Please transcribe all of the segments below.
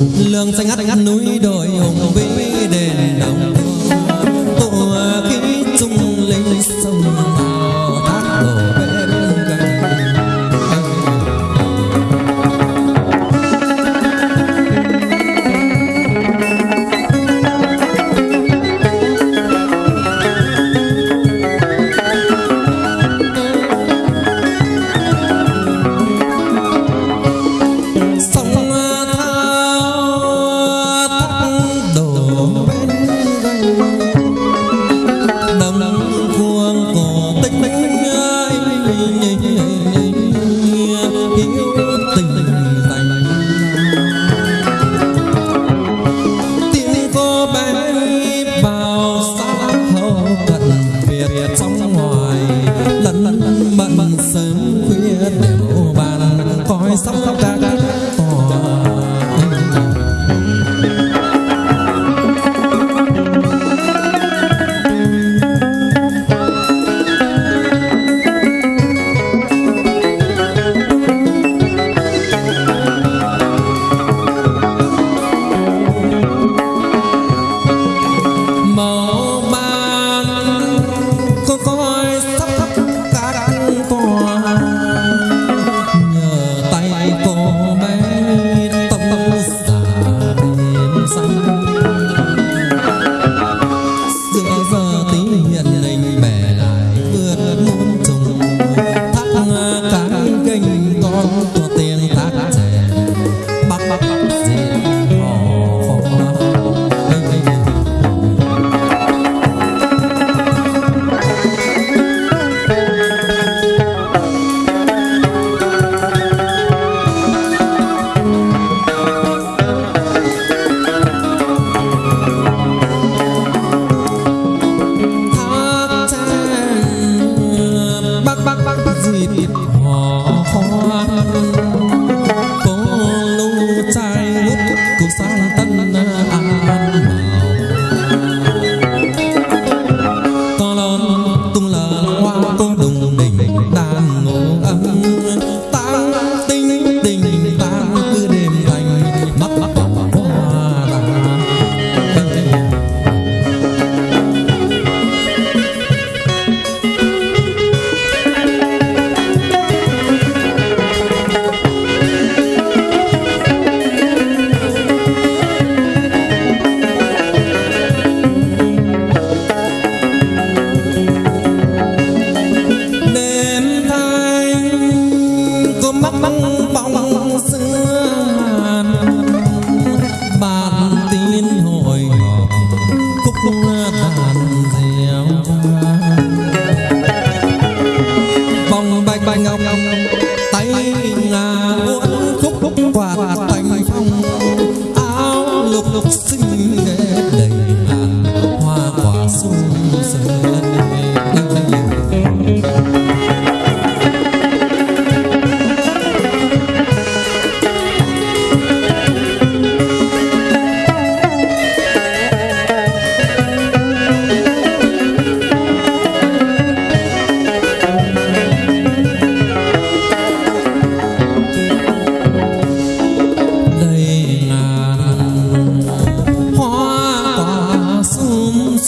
lương xanh ngắt ngắt núi đồi hùng vĩ. Someone Jeet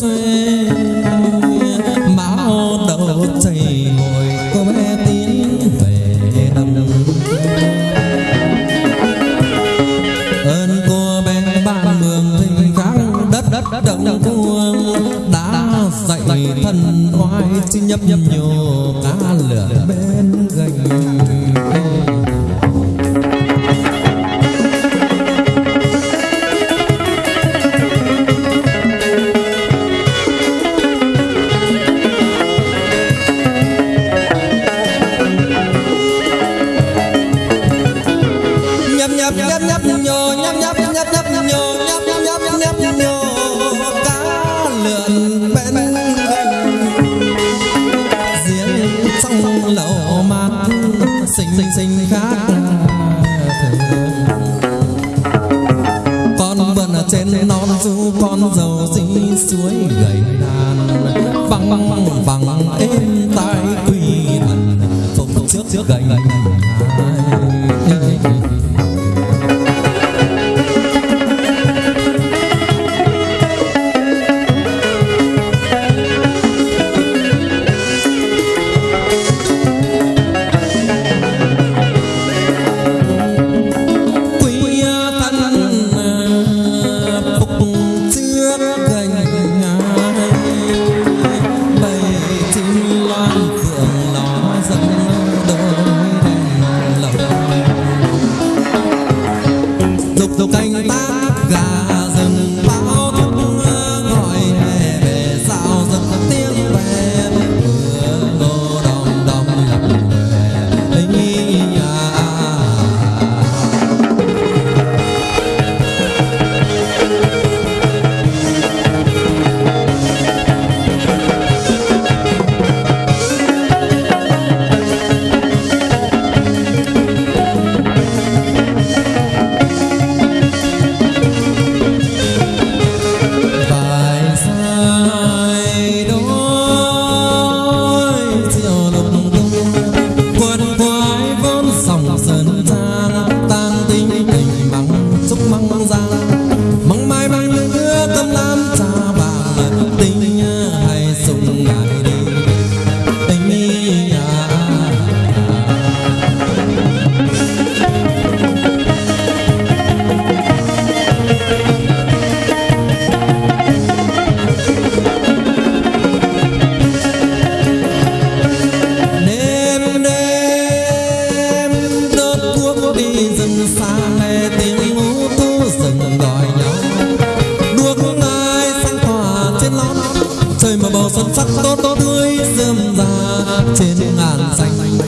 você. xinh xinh xinh khác con vần ở trên non du con giàu dinh suối gầy đàn. Bằng bằng bằng êm tai quỳ thần phục trước trước gầy gầy màu xuân sắc tốt tốt tươi rơm ra trên ngàn xanh.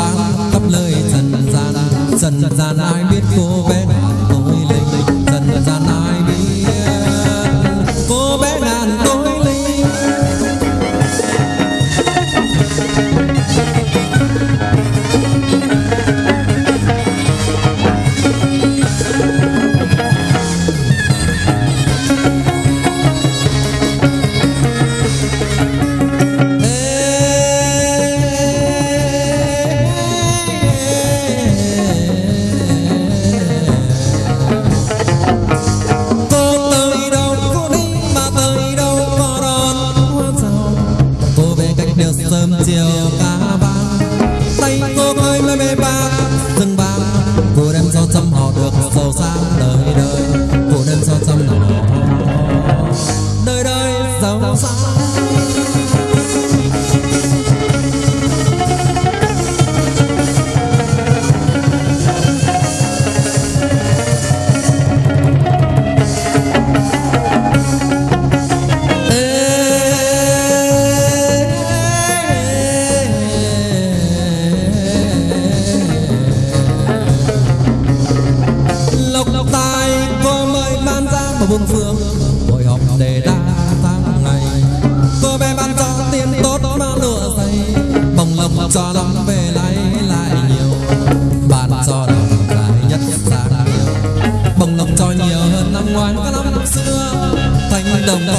dần gian ai biết cô bên vừa đem dâu châm họ được giàu sang.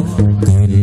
Tere.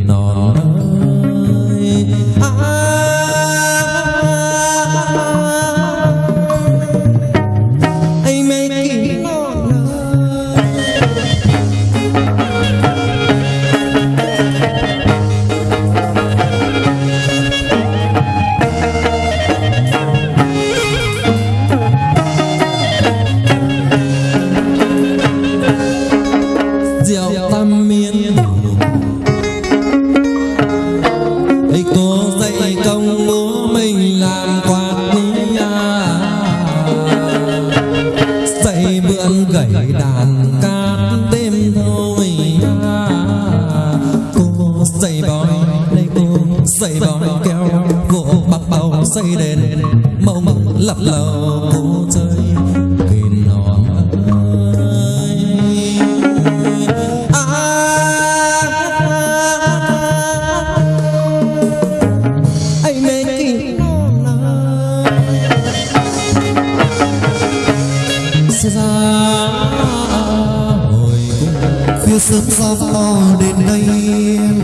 mộng lập lờ cô rơi kìm nó Hồi cũng khuya sớm gió to đến đây.